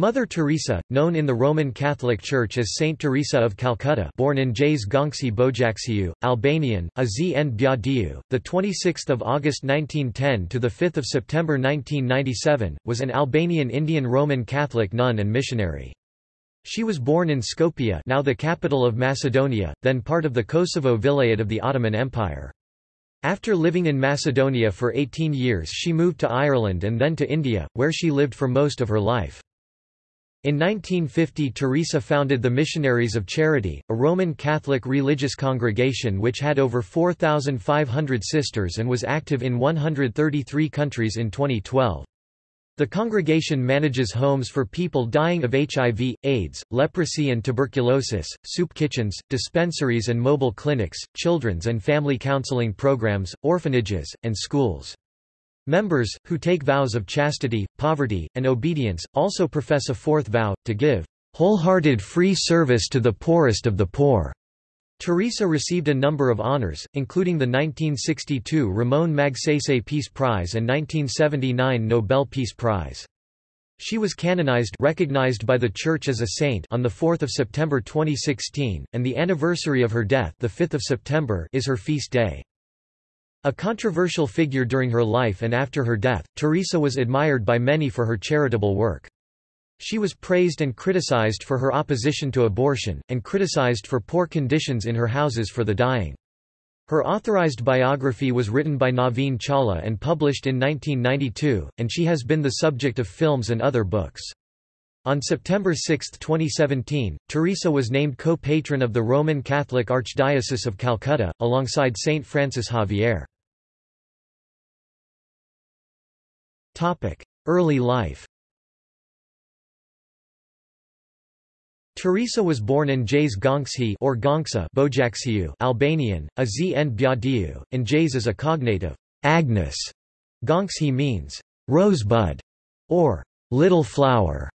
Mother Teresa, known in the Roman Catholic Church as Saint Teresa of Calcutta, born in Jais Gongsi Bojaksiu, Albanian, Azn Bjadiu, the 26th of August 1910 to the 5th of September 1997, was an Albanian Indian Roman Catholic nun and missionary. She was born in Skopje, now the capital of Macedonia, then part of the Kosovo Vilayet of the Ottoman Empire. After living in Macedonia for 18 years she moved to Ireland and then to India, where she lived for most of her life. In 1950 Teresa founded the Missionaries of Charity, a Roman Catholic religious congregation which had over 4,500 sisters and was active in 133 countries in 2012. The congregation manages homes for people dying of HIV, AIDS, leprosy and tuberculosis, soup kitchens, dispensaries and mobile clinics, children's and family counseling programs, orphanages, and schools. Members, who take vows of chastity, poverty, and obedience, also profess a fourth vow, to give wholehearted free service to the poorest of the poor. Teresa received a number of honors, including the 1962 Ramon Magsaysay Peace Prize and 1979 Nobel Peace Prize. She was canonized recognized by the Church as a saint on 4 September 2016, and the anniversary of her death the 5th of September is her feast day. A controversial figure during her life and after her death, Teresa was admired by many for her charitable work. She was praised and criticized for her opposition to abortion, and criticized for poor conditions in her houses for the dying. Her authorized biography was written by Naveen Chawla and published in 1992, and she has been the subject of films and other books. On September 6, 2017, Teresa was named co-patron of the Roman Catholic Archdiocese of Calcutta, alongside Saint Francis Xavier. Early life Teresa was born in Jais Gonksi or Gonksa Bojaksiu Albanian, a Z and Bjadiu, and Jais is a cognative, Agnes. Gonkshi means, rosebud, or little flower.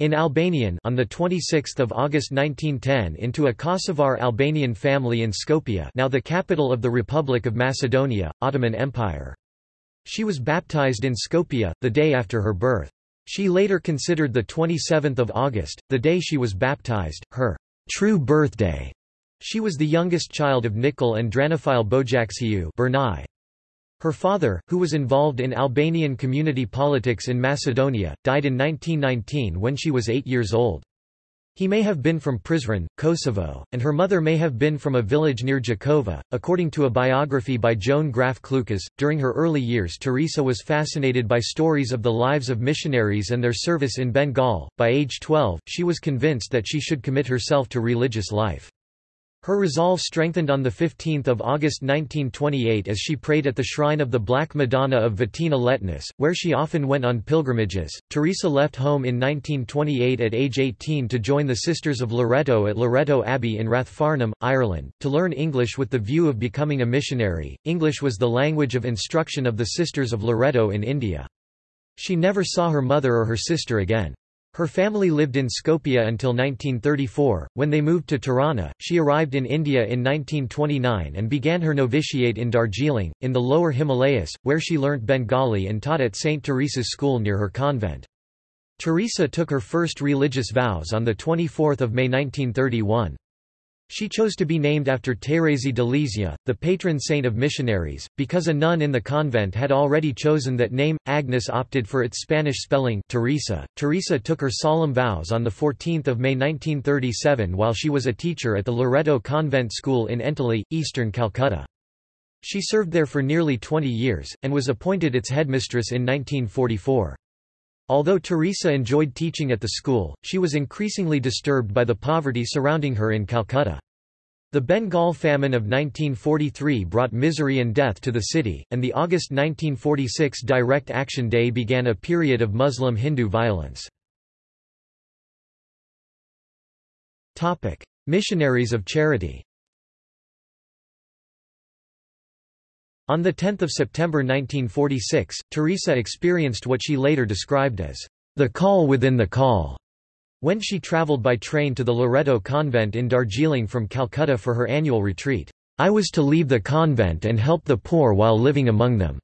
In Albanian on the 26th of August 1910 into a Kosovar Albanian family in Skopje now the capital of the Republic of Macedonia, Ottoman Empire. She was baptized in Skopje, the day after her birth. She later considered the 27th of August, the day she was baptized, her true birthday. She was the youngest child of Nikol and Dranophile Bojaksiu Bernai. Her father, who was involved in Albanian community politics in Macedonia, died in 1919 when she was eight years old. He may have been from Prizren, Kosovo, and her mother may have been from a village near Jakova. According to a biography by Joan Graff Clucas, during her early years Teresa was fascinated by stories of the lives of missionaries and their service in Bengal. By age 12, she was convinced that she should commit herself to religious life. Her resolve strengthened on 15 August 1928 as she prayed at the shrine of the Black Madonna of Vitina-Letnice, where she often went on pilgrimages. Teresa left home in 1928 at age 18 to join the Sisters of Loreto at Loreto Abbey in Rathfarnham, Ireland, to learn English with the view of becoming a missionary. English was the language of instruction of the Sisters of Loreto in India. She never saw her mother or her sister again. Her family lived in Skopje until 1934, when they moved to Tirana. She arrived in India in 1929 and began her novitiate in Darjeeling, in the lower Himalayas, where she learnt Bengali and taught at St. Teresa's school near her convent. Teresa took her first religious vows on 24 May 1931. She chose to be named after Thérèse de Lisieux, the patron saint of missionaries, because a nun in the convent had already chosen that name. Agnes opted for its Spanish spelling Teresa. Teresa took her solemn vows on 14 May 1937 while she was a teacher at the Loreto Convent School in Entally, eastern Calcutta. She served there for nearly 20 years, and was appointed its headmistress in 1944. Although Teresa enjoyed teaching at the school, she was increasingly disturbed by the poverty surrounding her in Calcutta. The Bengal famine of 1943 brought misery and death to the city, and the August 1946 Direct Action Day began a period of Muslim-Hindu violence. Missionaries of Charity On 10 September 1946, Teresa experienced what she later described as the call within the call, when she travelled by train to the Loreto convent in Darjeeling from Calcutta for her annual retreat. I was to leave the convent and help the poor while living among them.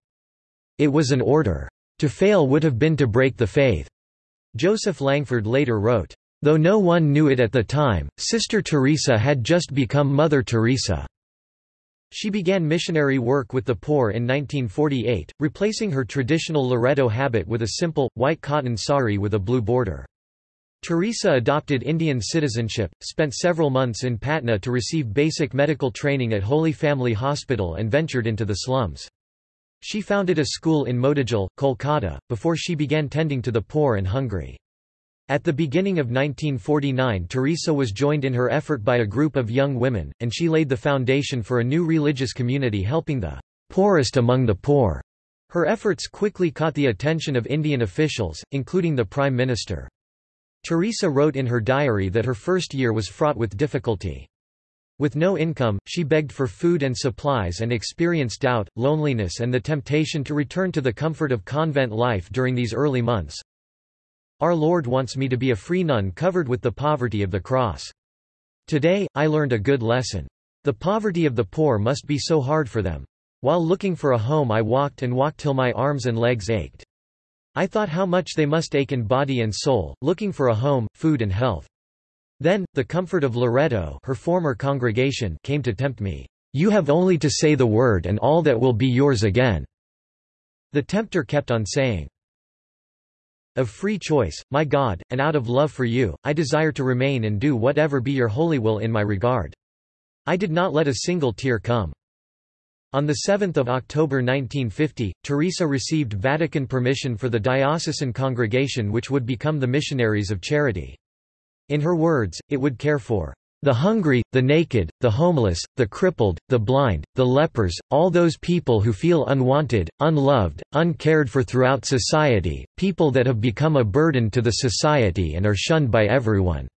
It was an order. To fail would have been to break the faith. Joseph Langford later wrote, Though no one knew it at the time, Sister Teresa had just become Mother Teresa. She began missionary work with the poor in 1948, replacing her traditional Loreto habit with a simple, white cotton sari with a blue border. Teresa adopted Indian citizenship, spent several months in Patna to receive basic medical training at Holy Family Hospital and ventured into the slums. She founded a school in Motijhil, Kolkata, before she began tending to the poor and hungry. At the beginning of 1949 Teresa was joined in her effort by a group of young women, and she laid the foundation for a new religious community helping the poorest among the poor. Her efforts quickly caught the attention of Indian officials, including the Prime Minister. Teresa wrote in her diary that her first year was fraught with difficulty. With no income, she begged for food and supplies and experienced doubt, loneliness and the temptation to return to the comfort of convent life during these early months. Our Lord wants me to be a free nun covered with the poverty of the cross. Today, I learned a good lesson. The poverty of the poor must be so hard for them. While looking for a home I walked and walked till my arms and legs ached. I thought how much they must ache in body and soul, looking for a home, food and health. Then, the comfort of Loreto her former congregation came to tempt me. You have only to say the word and all that will be yours again. The tempter kept on saying, of free choice, my God, and out of love for you, I desire to remain and do whatever be your holy will in my regard. I did not let a single tear come. On 7 October 1950, Teresa received Vatican permission for the diocesan congregation which would become the Missionaries of Charity. In her words, it would care for the hungry, the naked, the homeless, the crippled, the blind, the lepers, all those people who feel unwanted, unloved, uncared for throughout society, people that have become a burden to the society and are shunned by everyone.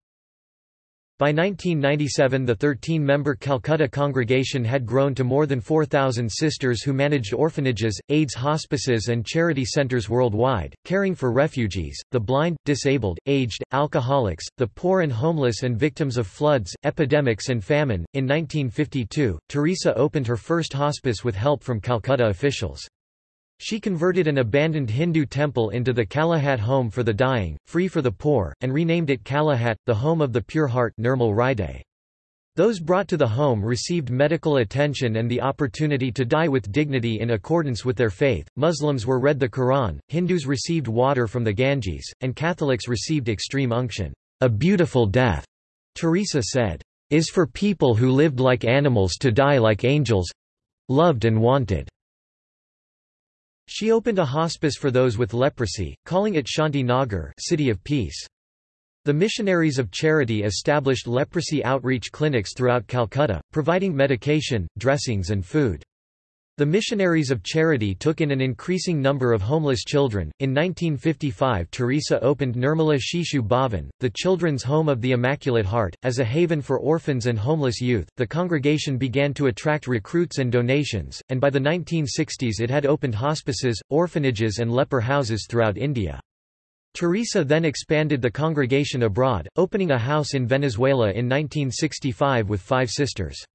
By 1997 the 13-member Calcutta congregation had grown to more than 4,000 sisters who managed orphanages, AIDS hospices and charity centers worldwide, caring for refugees, the blind, disabled, aged, alcoholics, the poor and homeless and victims of floods, epidemics and famine. In 1952, Teresa opened her first hospice with help from Calcutta officials. She converted an abandoned Hindu temple into the Kalighat Home for the Dying, Free for the Poor, and renamed it Kalighat, the Home of the Pure Heart Nirmal Hriday. Those brought to the home received medical attention and the opportunity to die with dignity in accordance with their faith. Muslims were read the Quran, Hindus received water from the Ganges, and Catholics received extreme unction. A beautiful death, Teresa said, is for people who lived like animals to die like angels loved and wanted. She opened a hospice for those with leprosy, calling it Shanti Nagar City of Peace. The Missionaries of Charity established leprosy outreach clinics throughout Calcutta, providing medication, dressings and food. The Missionaries of Charity took in an increasing number of homeless children. In 1955, Teresa opened Nirmala Shishu Bhavan, the Children's Home of the Immaculate Heart, as a haven for orphans and homeless youth. The congregation began to attract recruits and donations, and by the 1960s it had opened hospices, orphanages, and leper houses throughout India. Teresa then expanded the congregation abroad, opening a house in Venezuela in 1965 with five sisters.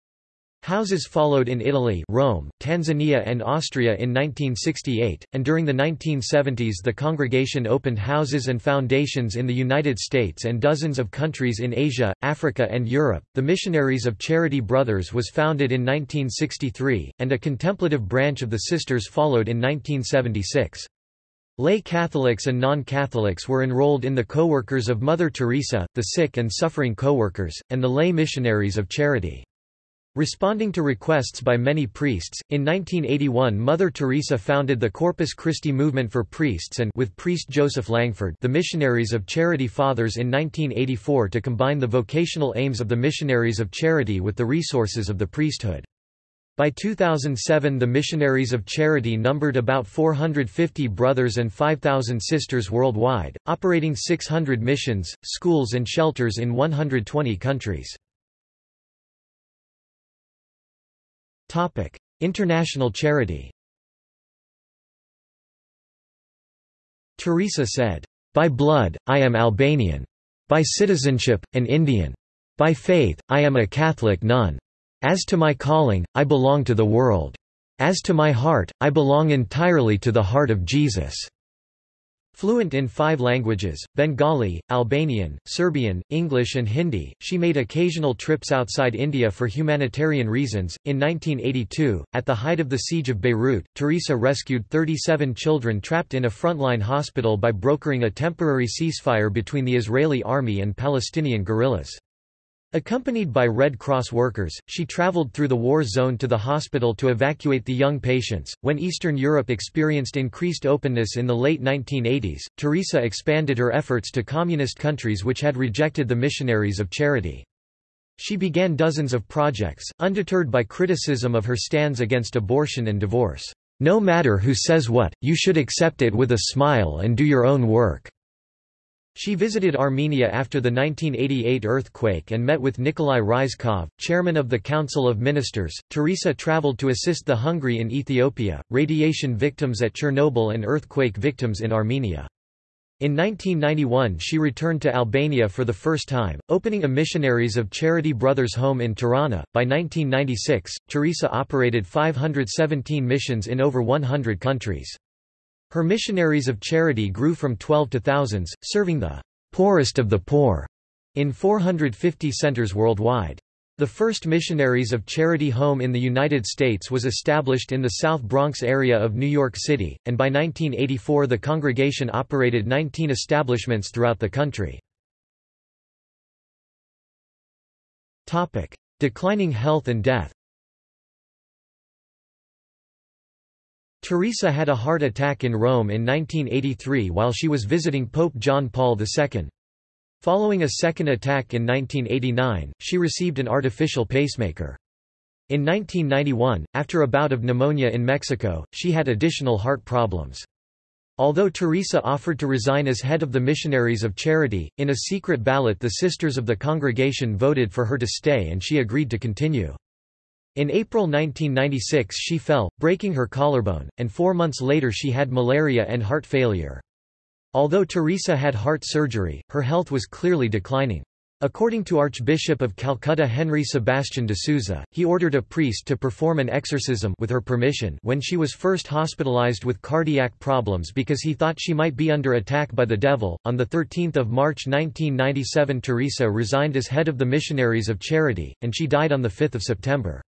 Houses followed in Italy Rome, Tanzania and Austria in 1968, and during the 1970s the congregation opened houses and foundations in the United States and dozens of countries in Asia, Africa and Europe. The Missionaries of Charity Brothers was founded in 1963, and a contemplative branch of the Sisters followed in 1976. Lay Catholics and non-Catholics were enrolled in the Co-workers of Mother Teresa, the sick and suffering co-workers, and the lay missionaries of charity. Responding to requests by many priests, in 1981 Mother Teresa founded the Corpus Christi movement for priests and with priest Joseph Langford the Missionaries of Charity Fathers in 1984 to combine the vocational aims of the Missionaries of Charity with the resources of the priesthood. By 2007 the Missionaries of Charity numbered about 450 brothers and 5,000 sisters worldwide, operating 600 missions, schools and shelters in 120 countries. International charity Teresa said, "...by blood, I am Albanian. By citizenship, an Indian. By faith, I am a Catholic nun. As to my calling, I belong to the world. As to my heart, I belong entirely to the heart of Jesus." Fluent in five languages, Bengali, Albanian, Serbian, English and Hindi, she made occasional trips outside India for humanitarian reasons. In 1982, at the height of the siege of Beirut, Teresa rescued 37 children trapped in a frontline hospital by brokering a temporary ceasefire between the Israeli army and Palestinian guerrillas. Accompanied by Red Cross workers, she traveled through the war zone to the hospital to evacuate the young patients. When Eastern Europe experienced increased openness in the late 1980s, Teresa expanded her efforts to communist countries which had rejected the missionaries of charity. She began dozens of projects, undeterred by criticism of her stands against abortion and divorce. No matter who says what, you should accept it with a smile and do your own work. She visited Armenia after the 1988 earthquake and met with Nikolai Ryzhkov, chairman of the Council of Ministers. Teresa traveled to assist the hungry in Ethiopia, radiation victims at Chernobyl, and earthquake victims in Armenia. In 1991 she returned to Albania for the first time, opening a Missionaries of Charity Brothers home in Tirana. By 1996, Teresa operated 517 missions in over 100 countries. Her missionaries of charity grew from 12 to thousands, serving the poorest of the poor in 450 centers worldwide. The first Missionaries of Charity home in the United States was established in the South Bronx area of New York City, and by 1984 the congregation operated 19 establishments throughout the country. Declining health and death Teresa had a heart attack in Rome in 1983 while she was visiting Pope John Paul II. Following a second attack in 1989, she received an artificial pacemaker. In 1991, after a bout of pneumonia in Mexico, she had additional heart problems. Although Teresa offered to resign as head of the Missionaries of Charity, in a secret ballot the Sisters of the congregation voted for her to stay and she agreed to continue. In April 1996 she fell, breaking her collarbone, and four months later she had malaria and heart failure. Although Teresa had heart surgery, her health was clearly declining. According to Archbishop of Calcutta Henry Sebastian de Souza, he ordered a priest to perform an exorcism with her permission when she was first hospitalized with cardiac problems because he thought she might be under attack by the devil. On the 13th of March 1997 Teresa resigned as head of the Missionaries of Charity, and she died on the 5th of September.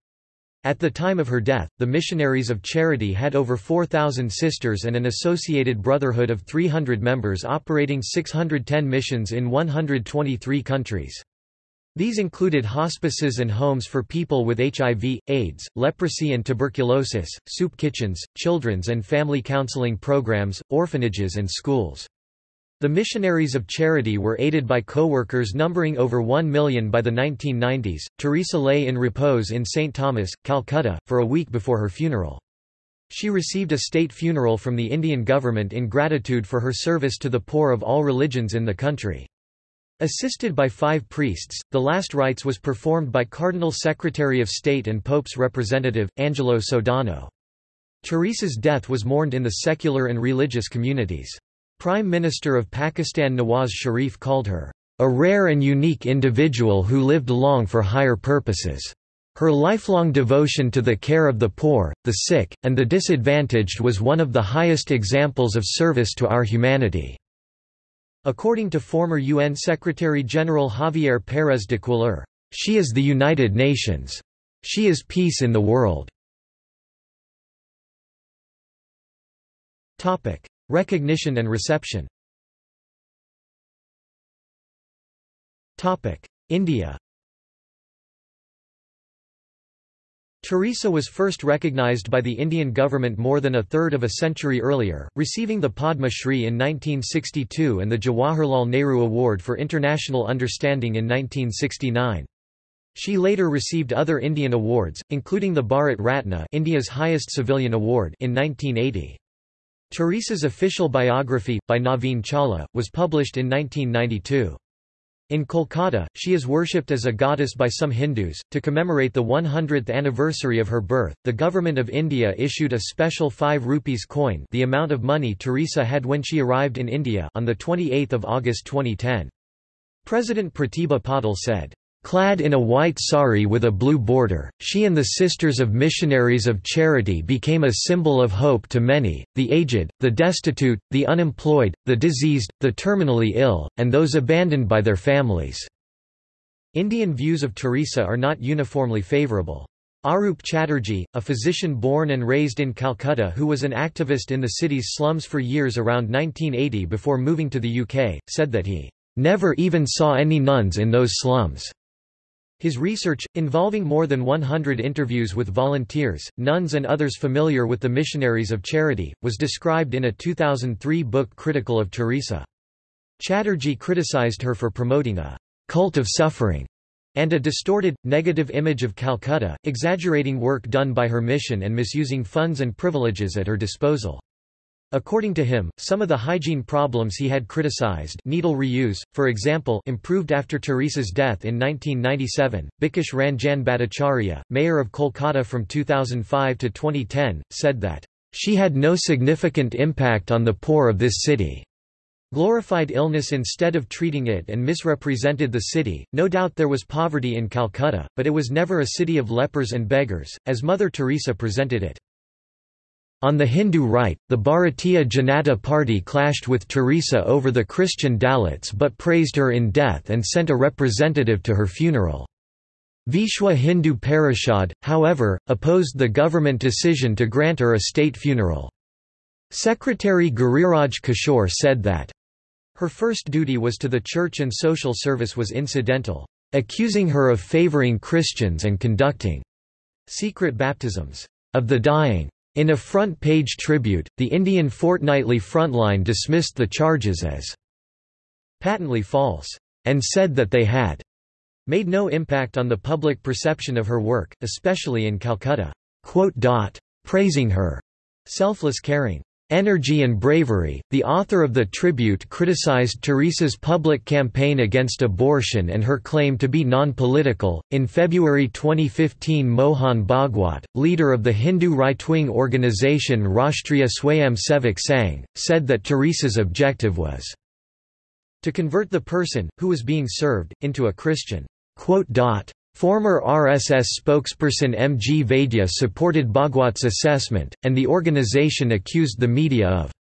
At the time of her death, the Missionaries of Charity had over 4,000 sisters and an associated brotherhood of 300 members operating 610 missions in 123 countries. These included hospices and homes for people with HIV, AIDS, leprosy and tuberculosis, soup kitchens, children's and family counseling programs, orphanages and schools. The missionaries of charity were aided by co-workers numbering over 1 million by the 1990s. Teresa lay in repose in St. Thomas, Calcutta, for a week before her funeral. She received a state funeral from the Indian government in gratitude for her service to the poor of all religions in the country. Assisted by five priests, the last rites was performed by Cardinal Secretary of State and Pope's representative, Angelo Sodano. Teresa's death was mourned in the secular and religious communities. Prime Minister of Pakistan Nawaz Sharif called her, "...a rare and unique individual who lived long for higher purposes." Her lifelong devotion to the care of the poor, the sick, and the disadvantaged was one of the highest examples of service to our humanity. According to former UN Secretary-General Javier Pérez de Cuéllar, "...she is the United Nations. She is peace in the world." Recognition and reception India Teresa was first recognized by the Indian government more than a third of a century earlier, receiving the Padma Shri in 1962 and the Jawaharlal Nehru Award for International Understanding in 1969. She later received other Indian awards, including the Bharat Ratna India's highest civilian award in 1980. Teresa's official biography, by Naveen Chawla, was published in 1992. In Kolkata, she is worshipped as a goddess by some Hindus. To commemorate the 100th anniversary of her birth, the Government of India issued a special 5 rupees coin, the amount of money Teresa had when she arrived in India, on the 28th of August 2010. President Pratibha Patil said, Clad in a white sari with a blue border, she and the Sisters of Missionaries of Charity became a symbol of hope to many, the aged, the destitute, the unemployed, the diseased, the terminally ill, and those abandoned by their families." Indian views of Teresa are not uniformly favourable. Arup Chatterjee, a physician born and raised in Calcutta who was an activist in the city's slums for years around 1980 before moving to the UK, said that he never even saw any nuns in those slums. His research, involving more than 100 interviews with volunteers, nuns and others familiar with the missionaries of charity, was described in a 2003 book critical of Teresa. Chatterjee criticized her for promoting a cult of suffering and a distorted, negative image of Calcutta, exaggerating work done by her mission and misusing funds and privileges at her disposal. According to him, some of the hygiene problems he had criticized needle reuse, for example improved after Teresa's death in 1997. Bikash Ranjan Bhattacharya, mayor of Kolkata from 2005 to 2010, said that, "...she had no significant impact on the poor of this city." glorified illness instead of treating it and misrepresented the city. No doubt there was poverty in Calcutta, but it was never a city of lepers and beggars, as Mother Teresa presented it. On the Hindu right, the Bharatiya Janata Party clashed with Teresa over the Christian Dalits but praised her in death and sent a representative to her funeral. Vishwa Hindu Parishad, however, opposed the government decision to grant her a state funeral. Secretary Giriraj Kishore said that, her first duty was to the church and social service was incidental, accusing her of favoring Christians and conducting secret baptisms of the dying. In a front-page tribute, the Indian fortnightly Frontline dismissed the charges as patently false, and said that they had made no impact on the public perception of her work, especially in Calcutta. Praising her selfless caring Energy and Bravery, the author of the tribute criticized Teresa's public campaign against abortion and her claim to be non-political. In February 2015, Mohan Bhagwat, leader of the Hindu right-wing organization Rashtriya Swayam Sevak Sangh, said that Teresa's objective was to convert the person, who was being served, into a Christian. Former RSS spokesperson M. G. Vaidya supported Bhagwat's assessment, and the organization accused the media of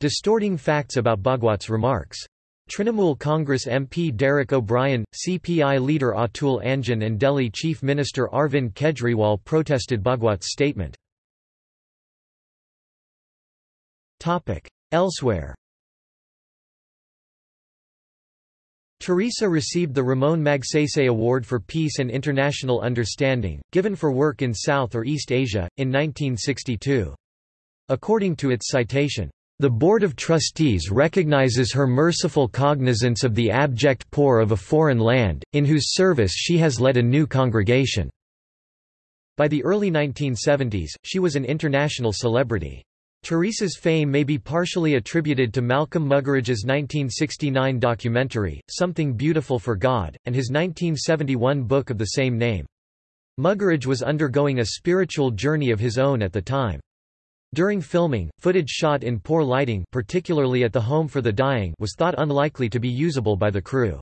distorting facts about Bhagwat's remarks. Trinamool Congress MP Derek O'Brien, CPI leader Atul Anjan and Delhi Chief Minister Arvind Kejriwal protested Bhagwat's statement. Elsewhere Teresa received the Ramon Magsaysay Award for Peace and International Understanding, given for work in South or East Asia, in 1962. According to its citation, the Board of Trustees recognizes her merciful cognizance of the abject poor of a foreign land, in whose service she has led a new congregation." By the early 1970s, she was an international celebrity. Teresa's fame may be partially attributed to Malcolm Muggeridge's 1969 documentary, Something Beautiful for God, and his 1971 book of the same name. Muggeridge was undergoing a spiritual journey of his own at the time. During filming, footage shot in poor lighting particularly at the Home for the Dying was thought unlikely to be usable by the crew.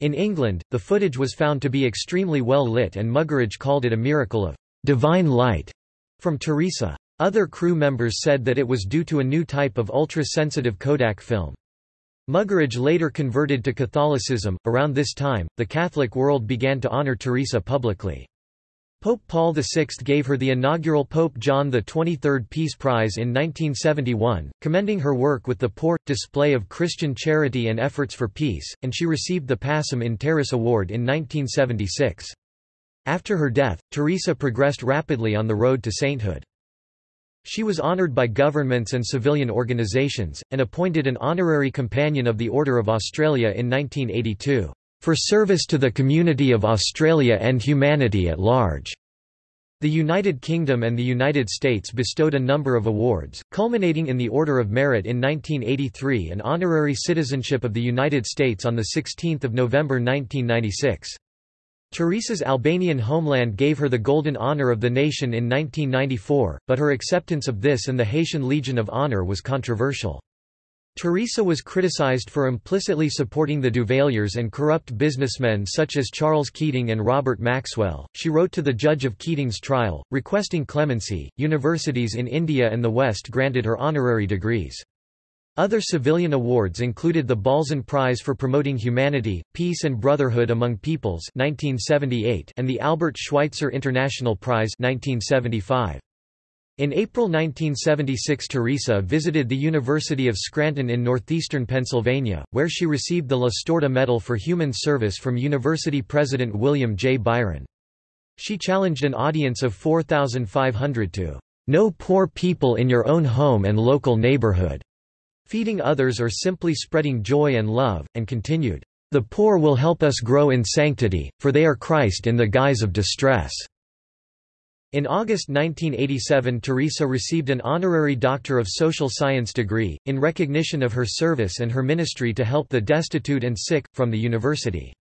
In England, the footage was found to be extremely well lit and Muggeridge called it a miracle of divine light from Teresa. Other crew members said that it was due to a new type of ultra-sensitive Kodak film. Muggeridge later converted to Catholicism. Around this time, the Catholic world began to honor Teresa publicly. Pope Paul VI gave her the inaugural Pope John XXIII Peace Prize in 1971, commending her work with the poor, display of Christian charity and efforts for peace, and she received the Pacem in Terris Award in 1976. After her death, Teresa progressed rapidly on the road to sainthood. She was honoured by governments and civilian organisations, and appointed an honorary Companion of the Order of Australia in 1982, "...for service to the community of Australia and humanity at large." The United Kingdom and the United States bestowed a number of awards, culminating in the Order of Merit in 1983 and honorary citizenship of the United States on 16 November 1996. Teresa's Albanian homeland gave her the Golden Honor of the Nation in 1994, but her acceptance of this and the Haitian Legion of Honor was controversial. Teresa was criticized for implicitly supporting the Duvaliers and corrupt businessmen such as Charles Keating and Robert Maxwell. She wrote to the judge of Keating's trial, requesting clemency. Universities in India and the West granted her honorary degrees. Other civilian awards included the Balzan Prize for Promoting Humanity, Peace and Brotherhood Among Peoples 1978 and the Albert Schweitzer International Prize 1975. In April 1976 Teresa visited the University of Scranton in northeastern Pennsylvania, where she received the La Storta Medal for Human Service from University President William J. Byron. She challenged an audience of 4,500 to "...know poor people in your own home and local neighborhood." Feeding others or simply spreading joy and love, and continued, "...the poor will help us grow in sanctity, for they are Christ in the guise of distress." In August 1987 Teresa received an honorary Doctor of Social Science degree, in recognition of her service and her ministry to help the destitute and sick, from the university.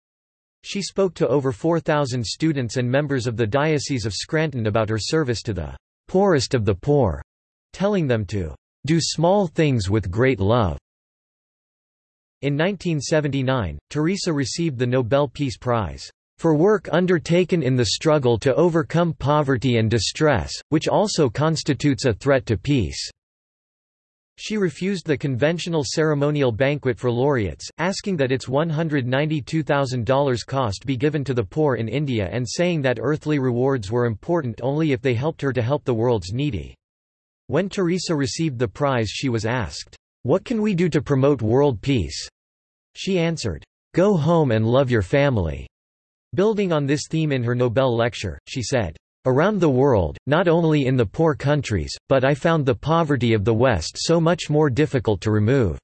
She spoke to over 4,000 students and members of the Diocese of Scranton about her service to the poorest of the poor, telling them to do small things with great love. In 1979, Teresa received the Nobel Peace Prize for work undertaken in the struggle to overcome poverty and distress, which also constitutes a threat to peace." She refused the conventional ceremonial banquet for laureates, asking that its $192,000 cost be given to the poor in India and saying that earthly rewards were important only if they helped her to help the world's needy. When Teresa received the prize she was asked, "'What can we do to promote world peace?' She answered, "'Go home and love your family.' Building on this theme in her Nobel lecture, she said, Around the world, not only in the poor countries, but I found the poverty of the West so much more difficult to remove.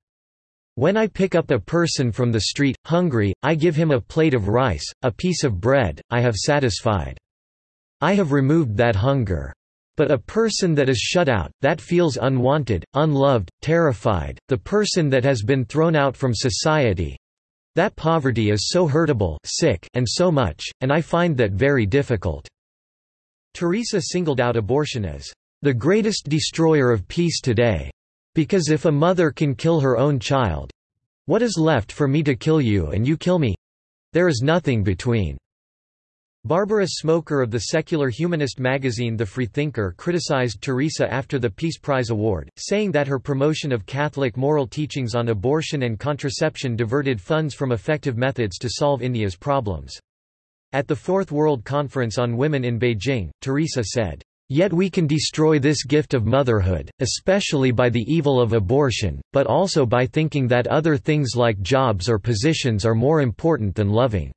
When I pick up a person from the street, hungry, I give him a plate of rice, a piece of bread, I have satisfied. I have removed that hunger. But a person that is shut out, that feels unwanted, unloved, terrified, the person that has been thrown out from society, that poverty is so hurtable sick and so much, and I find that very difficult." Teresa singled out abortion as, "...the greatest destroyer of peace today. Because if a mother can kill her own child—what is left for me to kill you and you kill me? There is nothing between." Barbara Smoker of the secular humanist magazine The Freethinker criticized Teresa after the Peace Prize award, saying that her promotion of Catholic moral teachings on abortion and contraception diverted funds from effective methods to solve India's problems. At the Fourth World Conference on Women in Beijing, Teresa said, Yet we can destroy this gift of motherhood, especially by the evil of abortion, but also by thinking that other things like jobs or positions are more important than loving.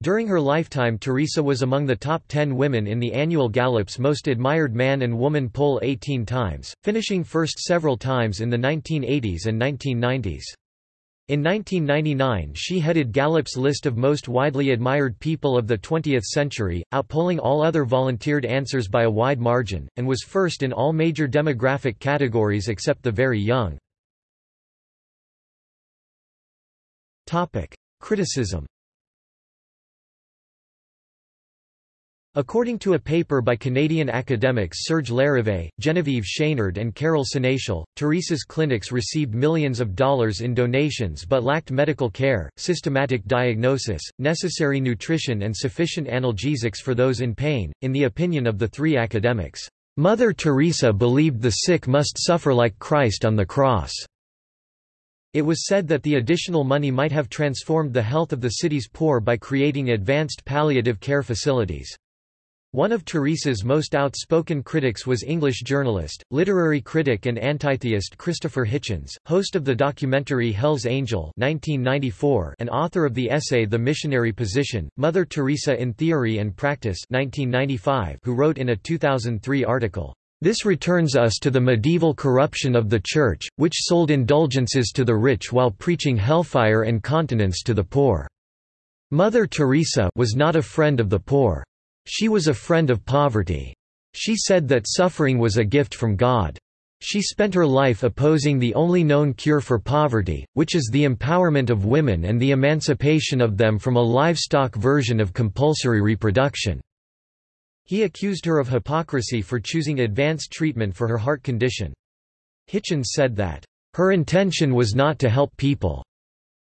During her lifetime Teresa was among the top 10 women in the annual Gallup's Most Admired Man and Woman poll 18 times, finishing first several times in the 1980s and 1990s. In 1999 she headed Gallup's list of most widely admired people of the 20th century, outpolling all other volunteered answers by a wide margin, and was first in all major demographic categories except the very young. Criticism According to a paper by Canadian academics Serge Larivée, Genevieve Chenard and Carol Sénéchal, Teresa's clinics received millions of dollars in donations but lacked medical care, systematic diagnosis, necessary nutrition and sufficient analgesics for those in pain. In the opinion of the three academics, Mother Teresa believed the sick must suffer like Christ on the cross. It was said that the additional money might have transformed the health of the city's poor by creating advanced palliative care facilities. One of Teresa's most outspoken critics was English journalist, literary critic and antitheist Christopher Hitchens, host of the documentary Hell's Angel 1994 and author of the essay The Missionary Position, Mother Teresa in Theory and Practice 1995 who wrote in a 2003 article, "...this returns us to the medieval corruption of the Church, which sold indulgences to the rich while preaching hellfire and continence to the poor." Mother Teresa was not a friend of the poor. She was a friend of poverty. She said that suffering was a gift from God. She spent her life opposing the only known cure for poverty, which is the empowerment of women and the emancipation of them from a livestock version of compulsory reproduction. He accused her of hypocrisy for choosing advanced treatment for her heart condition. Hitchens said that, her intention was not to help people,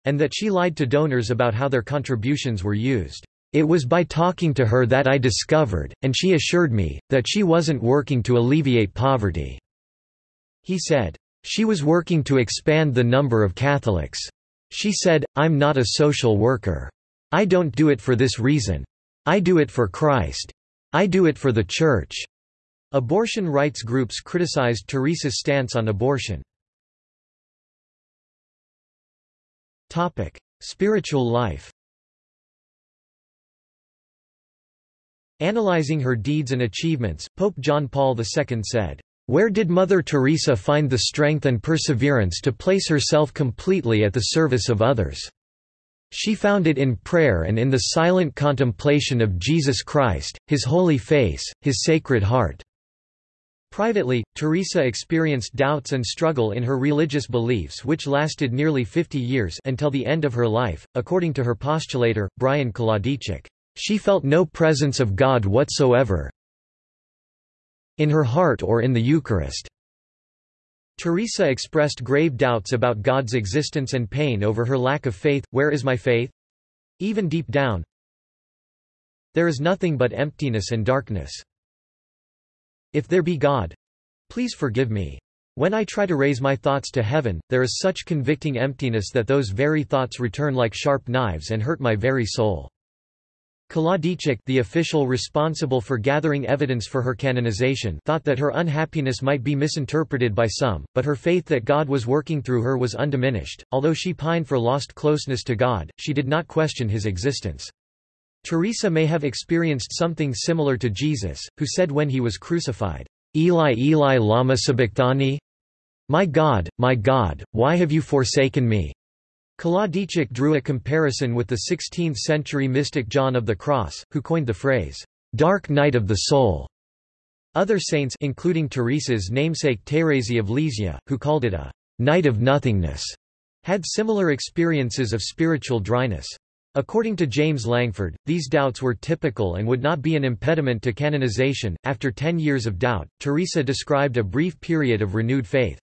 and that she lied to donors about how their contributions were used. It was by talking to her that I discovered, and she assured me, that she wasn't working to alleviate poverty." He said, "She was working to expand the number of Catholics. She said, I'm not a social worker. I don't do it for this reason. I do it for Christ. I do it for the Church." Abortion rights groups criticized Teresa's stance on abortion. Topic: Spiritual life Analyzing her deeds and achievements, Pope John Paul II said, "...where did Mother Teresa find the strength and perseverance to place herself completely at the service of others? She found it in prayer and in the silent contemplation of Jesus Christ, His holy face, His sacred heart." Privately, Teresa experienced doubts and struggle in her religious beliefs which lasted nearly 50 years until the end of her life, according to her postulator, Brian Kolodiejchuk. She felt no presence of God whatsoever in her heart or in the Eucharist. Teresa expressed grave doubts about God's existence and pain over her lack of faith. Where is my faith? Even deep down, there is nothing but emptiness and darkness. If there be God, please forgive me. When I try to raise my thoughts to heaven, there is such convicting emptiness that those very thoughts return like sharp knives and hurt my very soul. Kolodiejchuk the official responsible for gathering evidence for her canonization thought that her unhappiness might be misinterpreted by some, but her faith that God was working through her was undiminished. Although she pined for lost closeness to God, she did not question his existence. Teresa may have experienced something similar to Jesus, who said when he was crucified, Eli Eli lama sabachthani? My God, my God, why have you forsaken me? Kolodiejchuk drew a comparison with the 16th-century mystic John of the Cross, who coined the phrase, "'dark night of the soul'". Other saints including Teresa's namesake Thérèse of Lisieux, who called it a "'night of nothingness' had similar experiences of spiritual dryness. According to James Langford, these doubts were typical and would not be an impediment to canonization. After ten years of doubt, Teresa described a brief period of renewed faith.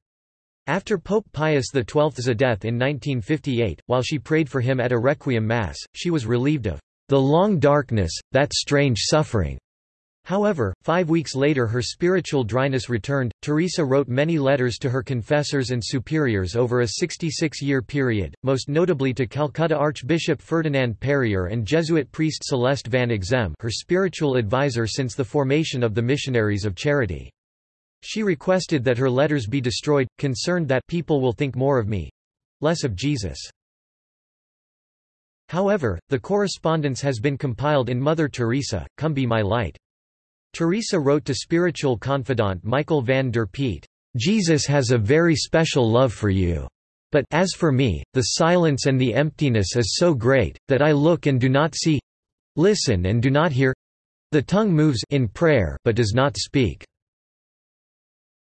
After Pope Pius XII's death in 1958, while she prayed for him at a requiem mass, she was relieved of the long darkness, that strange suffering. However, five weeks later her spiritual dryness returned. Teresa wrote many letters to her confessors and superiors over a 66-year period, most notably to Calcutta Archbishop Ferdinand Perrier and Jesuit priest Celeste van Exem her spiritual advisor since the formation of the Missionaries of Charity. She requested that her letters be destroyed, concerned that people will think more of me—less of Jesus. However, the correspondence has been compiled in Mother Teresa, Come Be My Light. Teresa wrote to spiritual confidant Michael van der Peet, Jesus has a very special love for you. But as for me, the silence and the emptiness is so great, that I look and do not see listen and do not hear the tongue moves in prayer but does not speak.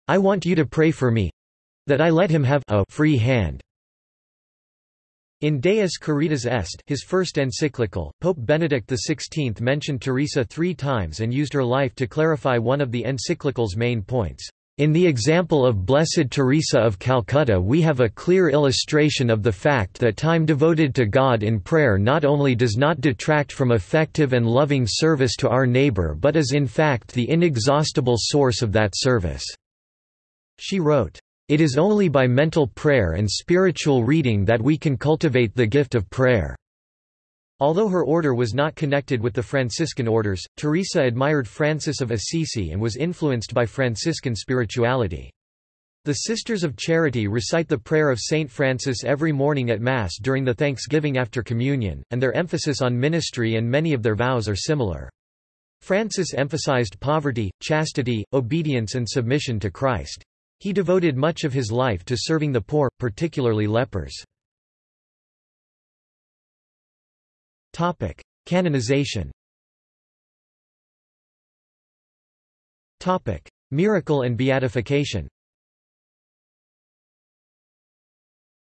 I want you to pray for me that I let him have a free hand. In Deus Caritas Est his first encyclical, Pope Benedict XVI mentioned Teresa three times and used her life to clarify one of the encyclical's main points. In the example of Blessed Teresa of Calcutta we have a clear illustration of the fact that time devoted to God in prayer not only does not detract from effective and loving service to our neighbor but is in fact the inexhaustible source of that service. She wrote, "...it is only by mental prayer and spiritual reading that we can cultivate the gift of prayer." Although her order was not connected with the Franciscan orders, Teresa admired Francis of Assisi and was influenced by Franciscan spirituality. The Sisters of Charity recite the prayer of Saint Francis every morning at Mass during the Thanksgiving after Communion, and their emphasis on ministry and many of their vows are similar. Francis emphasized poverty, chastity, obedience and submission to Christ. He devoted much of his life to serving the poor, particularly lepers. Canonization Miracle and beatification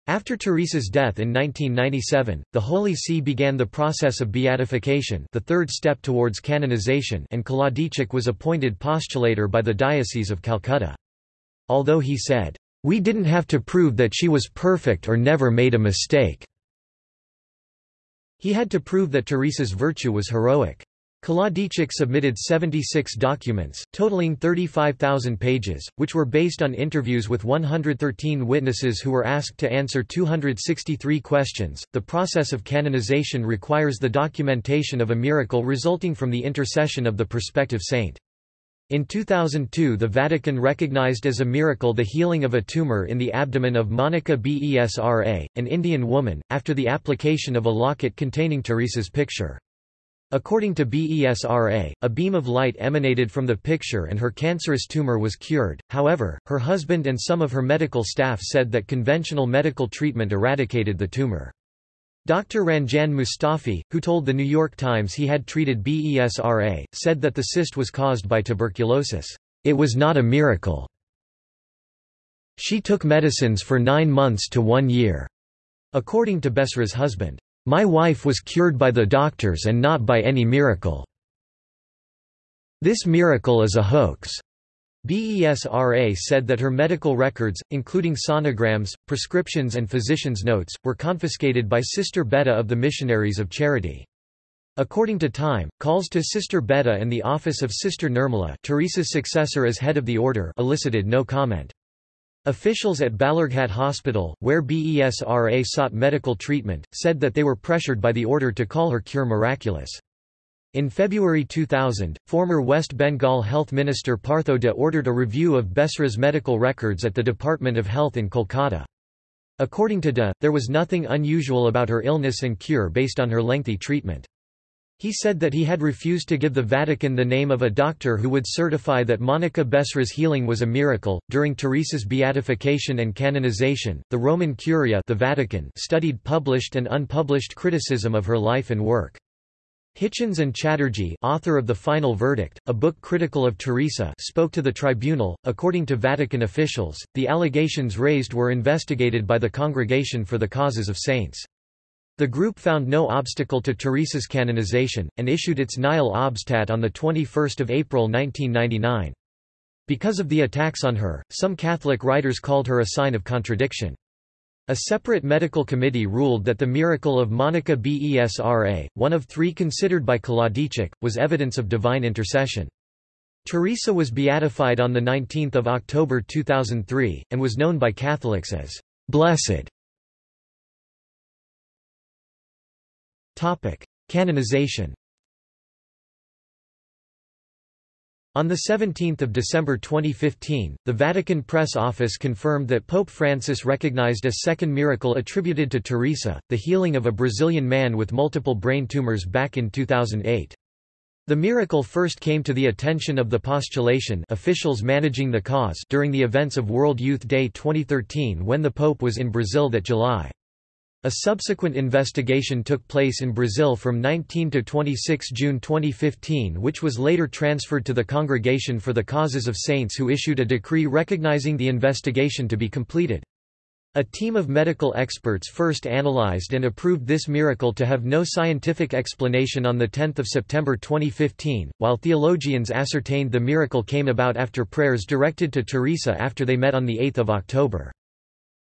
After Teresa's death in 1997, the Holy See began the process of beatification the third step towards canonization and Kolodiejchuk was appointed postulator by the Diocese of Calcutta. Although he said, "...we didn't have to prove that she was perfect or never made a mistake." He had to prove that Teresa's virtue was heroic. Kolodiejchuk submitted 76 documents, totaling 35,000 pages, which were based on interviews with 113 witnesses who were asked to answer 263 questions. The process of canonization requires the documentation of a miracle resulting from the intercession of the prospective saint. In 2002 the Vatican recognized as a miracle the healing of a tumor in the abdomen of Monica Besra, an Indian woman, after the application of a locket containing Teresa's picture. According to BESRA, a beam of light emanated from the picture and her cancerous tumor was cured, however, her husband and some of her medical staff said that conventional medical treatment eradicated the tumor. Dr. Ranjan Mustafi, who told The New York Times he had treated BESRA, said that the cyst was caused by tuberculosis. It was not a miracle. She took medicines for nine months to one year, according to Besra's husband. My wife was cured by the doctors and not by any miracle. This miracle is a hoax. BESRA said that her medical records, including sonograms, prescriptions and physician's notes, were confiscated by Sister Betta of the Missionaries of Charity. According to Time, calls to Sister Betta and the office of Sister Nirmala Teresa's successor as head of the order elicited no comment. Officials at Balurghat Hospital, where BESRA sought medical treatment, said that they were pressured by the order to call her cure miraculous. In February 2000, former West Bengal Health Minister Partho De ordered a review of Besra's medical records at the Department of Health in Kolkata. According to De, there was nothing unusual about her illness and cure based on her lengthy treatment. He said that he had refused to give the Vatican the name of a doctor who would certify that Monica Besra's healing was a miracle. During Teresa's beatification and canonization, the Roman Curia, the Vatican, studied published and unpublished criticism of her life and work. Hitchens and Chatterjee, author of The Final Verdict, a book critical of Teresa, spoke to the tribunal. According to Vatican officials, the allegations raised were investigated by the Congregation for the Causes of Saints. The group found no obstacle to Teresa's canonization, and issued its Nihil Obstat on 21 April 1999. Because of the attacks on her, some Catholic writers called her a sign of contradiction. A separate medical committee ruled that the miracle of Monica Besra, one of three considered by Kolodiejchuk, was evidence of divine intercession. Teresa was beatified on 19 October 2003, and was known by Catholics as «blessed». Canonization On 17 December 2015, the Vatican Press Office confirmed that Pope Francis recognized a second miracle attributed to Teresa, the healing of a Brazilian man with multiple brain tumors back in 2008. The miracle first came to the attention of the postulation officials managing the cause during the events of World Youth Day 2013 when the Pope was in Brazil that July. A subsequent investigation took place in Brazil from 19 to 26 June 2015 which was later transferred to the Congregation for the Causes of Saints who issued a decree recognizing the investigation to be completed. A team of medical experts first analyzed and approved this miracle to have no scientific explanation on 10 September 2015, while theologians ascertained the miracle came about after prayers directed to Teresa after they met on 8 October.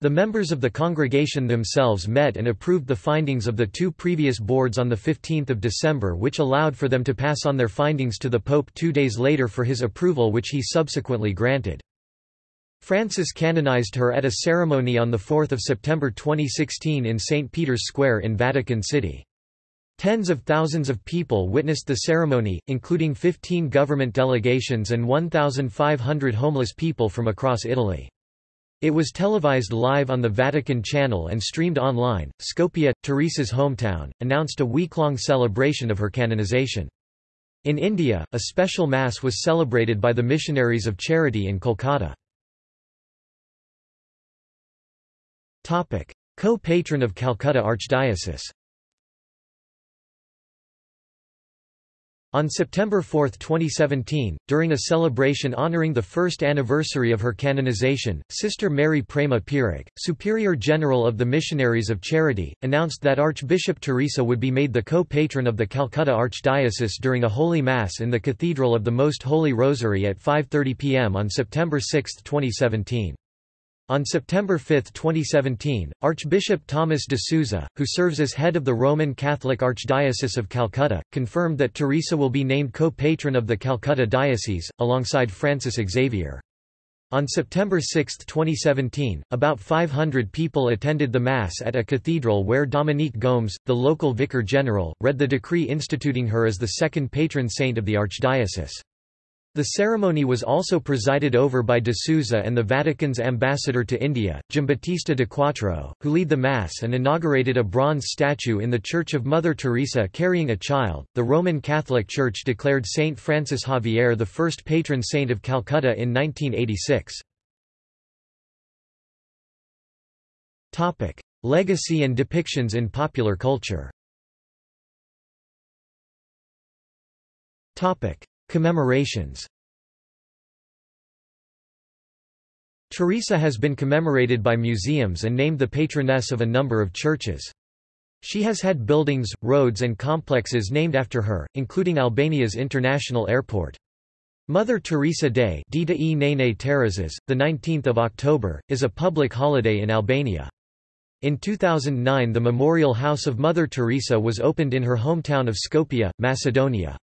The members of the congregation themselves met and approved the findings of the two previous boards on 15 December which allowed for them to pass on their findings to the Pope two days later for his approval which he subsequently granted. Francis canonized her at a ceremony on 4 September 2016 in St. Peter's Square in Vatican City. Tens of thousands of people witnessed the ceremony, including 15 government delegations and 1,500 homeless people from across Italy. It was televised live on the Vatican Channel and streamed online. Skopje, Teresa's hometown, announced a week-long celebration of her canonization. In India, a special mass was celebrated by the Missionaries of Charity in Kolkata. Co-patron of Calcutta Archdiocese On September 4, 2017, during a celebration honoring the first anniversary of her canonization, Sister Mary Prema Pierick, Superior General of the Missionaries of Charity, announced that Archbishop Teresa would be made the co-patron of the Calcutta Archdiocese during a Holy Mass in the Cathedral of the Most Holy Rosary at 5.30 pm on September 6, 2017. On September 5, 2017, Archbishop Thomas de Souza, who serves as head of the Roman Catholic Archdiocese of Calcutta, confirmed that Teresa will be named co-patron of the Calcutta Diocese, alongside Francis Xavier. On September 6, 2017, about 500 people attended the Mass at a cathedral where Dominique Gomes, the local vicar general, read the decree instituting her as the second patron saint of the archdiocese. The ceremony was also presided over by de Souza and the Vatican's ambassador to India, Giambattista Diquattro, who lead the Mass and inaugurated a bronze statue in the Church of Mother Teresa carrying a child. The Roman Catholic Church declared Saint Francis Xavier the first patron saint of Calcutta in 1986. Topic: Legacy and depictions in popular culture. Commemorations Teresa has been commemorated by museums and named the patroness of a number of churches. She has had buildings, roads and complexes named after her, including Albania's international airport. Mother Teresa Day Dita e Nene Tereses, 19 October, is a public holiday in Albania. In 2009 the Memorial House of Mother Teresa was opened in her hometown of Skopje, Macedonia.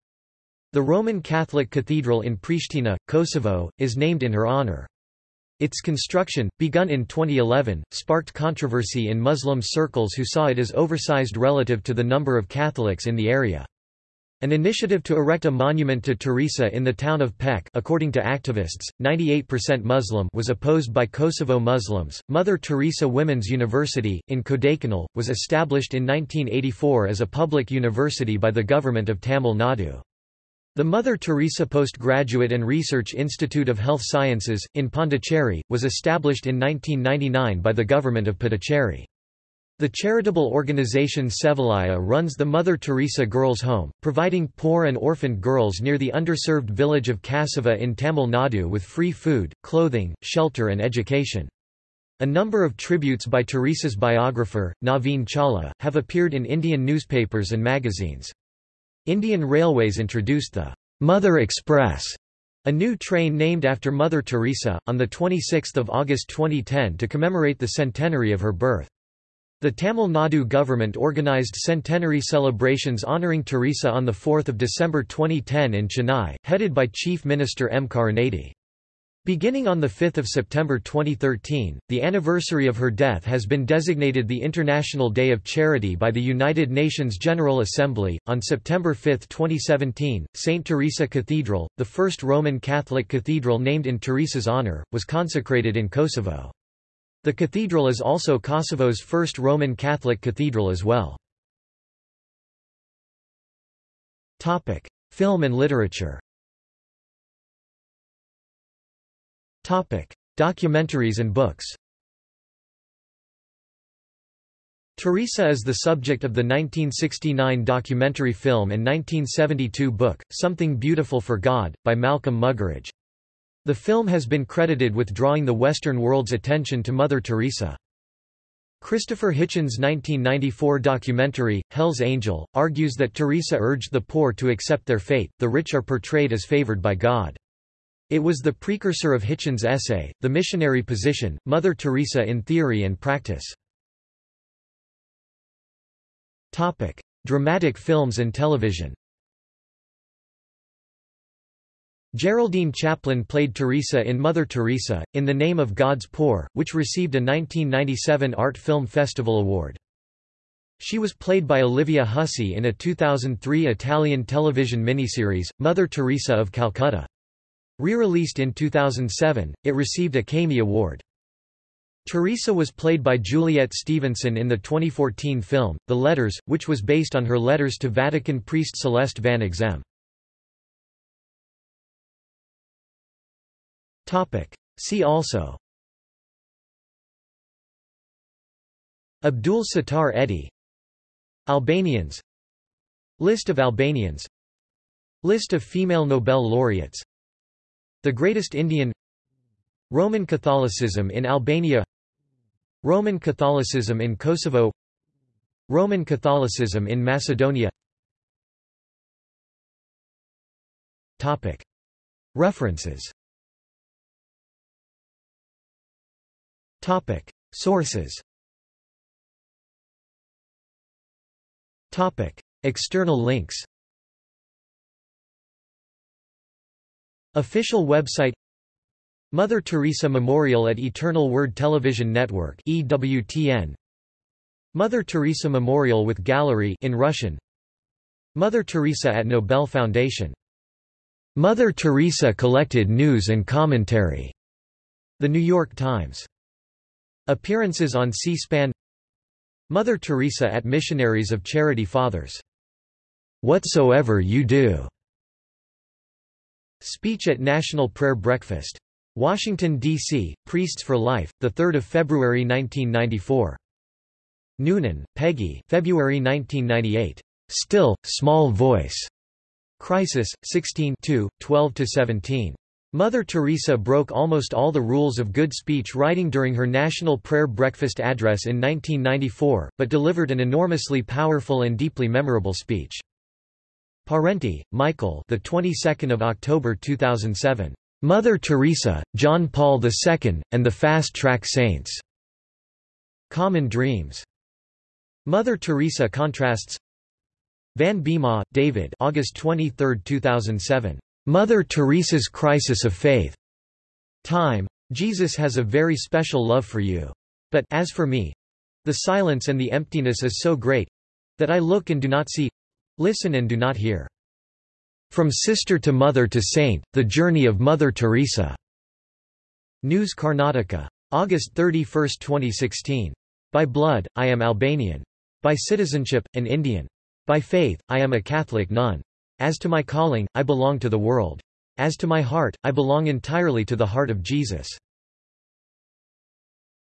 The Roman Catholic Cathedral in Pristina, Kosovo, is named in her honor. Its construction, begun in 2011, sparked controversy in Muslim circles who saw it as oversized relative to the number of Catholics in the area. An initiative to erect a monument to Teresa in the town of Pec according to activists, 98% Muslim was opposed by Kosovo Muslims. Mother Teresa Women's University, in Kodaikanal, was established in 1984 as a public university by the government of Tamil Nadu. The Mother Teresa Postgraduate and Research Institute of Health Sciences, in Pondicherry, was established in 1999 by the government of Puducherry. The charitable organization Sevalaya runs the Mother Teresa Girls' Home, providing poor and orphaned girls near the underserved village of Kasuva in Tamil Nadu with free food, clothing, shelter and education. A number of tributes by Teresa's biographer, Naveen Chawla, have appeared in Indian newspapers and magazines. Indian Railways introduced the Mother Express, a new train named after Mother Teresa, on 26 August 2010 to commemorate the centenary of her birth. The Tamil Nadu government organised centenary celebrations honouring Teresa on 4 December 2010 in Chennai, headed by Chief Minister M. Karunanidhi. Beginning on 5 September 2013, the anniversary of her death has been designated the International Day of Charity by the United Nations General Assembly. On September 5, 2017, St. Teresa Cathedral, the first Roman Catholic cathedral named in Teresa's honor, was consecrated in Kosovo. The cathedral is also Kosovo's first Roman Catholic cathedral as well. Film and literature Topic: Documentaries and books. Teresa is the subject of the 1969 documentary film and 1972 book, Something Beautiful for God, by Malcolm Muggeridge. The film has been credited with drawing the Western world's attention to Mother Teresa. Christopher Hitchens' 1994 documentary, Hell's Angel, argues that Teresa urged the poor to accept their fate, the rich are portrayed as favored by God. It was the precursor of Hitchens' essay, The Missionary Position, Mother Teresa in Theory and Practice. Topic: Dramatic films and television. Geraldine Chaplin played Teresa in Mother Teresa, In the Name of God's Poor, which received a 1997 Art Film Festival Award. She was played by Olivia Hussey in a 2003 Italian television miniseries, Mother Teresa of Calcutta. Re-released in 2007, it received a CAMIE Award. Teresa was played by Juliet Stevenson in the 2014 film, The Letters, which was based on her letters to Vatican priest Celeste van Exem. See also. Abdul Sattar Edhi. Albanians. List of Albanians. List of female Nobel laureates the Greatest Indian Roman Catholicism in Albania Roman Catholicism in Kosovo Roman Catholicism in Macedonia Topic. References Topic. Sources Topic. External links Official website Mother Teresa Memorial at Eternal Word Television Network EWTN Mother Teresa Memorial with Gallery in Russian. Mother Teresa at Nobel Foundation. Mother Teresa collected news and commentary. The New York Times. Appearances on C-SPAN. Mother Teresa at Missionaries of Charity Fathers. Whatsoever you do. Speech at National Prayer Breakfast. Washington, D.C., Priests for Life, 3 February 1994. Noonan, Peggy February 1998. Still, Small Voice. Crisis, 16 12–17. Mother Teresa broke almost all the rules of good speech writing during her National Prayer Breakfast address in 1994, but delivered an enormously powerful and deeply memorable speech. Parenti, Michael the 22nd of October 2007. Mother Teresa, John Paul II, and the Fast Track Saints. Common Dreams. Mother Teresa contrasts Van Biema, David August 23, 2007. Mother Teresa's Crisis of Faith. Time. Jesus has a very special love for you. But, as for me, the silence and the emptiness is so great that I look and do not see, listen and do not hear. From Sister to Mother to Saint, The Journey of Mother Teresa. News Karnataka. August 31, 2016. By blood, I am Albanian. By citizenship, an Indian. By faith, I am a Catholic nun. As to my calling, I belong to the world. As to my heart, I belong entirely to the heart of Jesus.